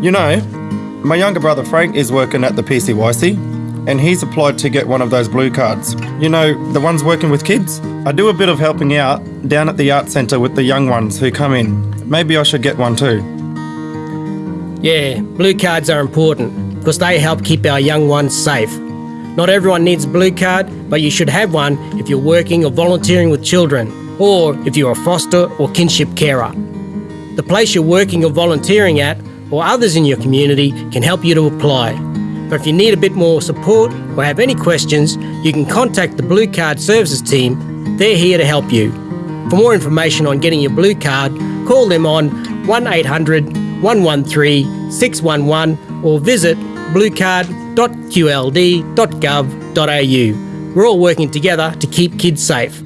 You know, my younger brother Frank is working at the PCYC and he's applied to get one of those blue cards. You know, the ones working with kids. I do a bit of helping out down at the art centre with the young ones who come in. Maybe I should get one too. Yeah, blue cards are important because they help keep our young ones safe. Not everyone needs a blue card, but you should have one if you're working or volunteering with children, or if you're a foster or kinship carer. The place you're working or volunteering at, or others in your community, can help you to apply. But if you need a bit more support or have any questions, you can contact the Blue Card Services team. They're here to help you. For more information on getting your blue card, call them on 1800 113 611 or visit bluecard.qld.gov.au. We're all working together to keep kids safe.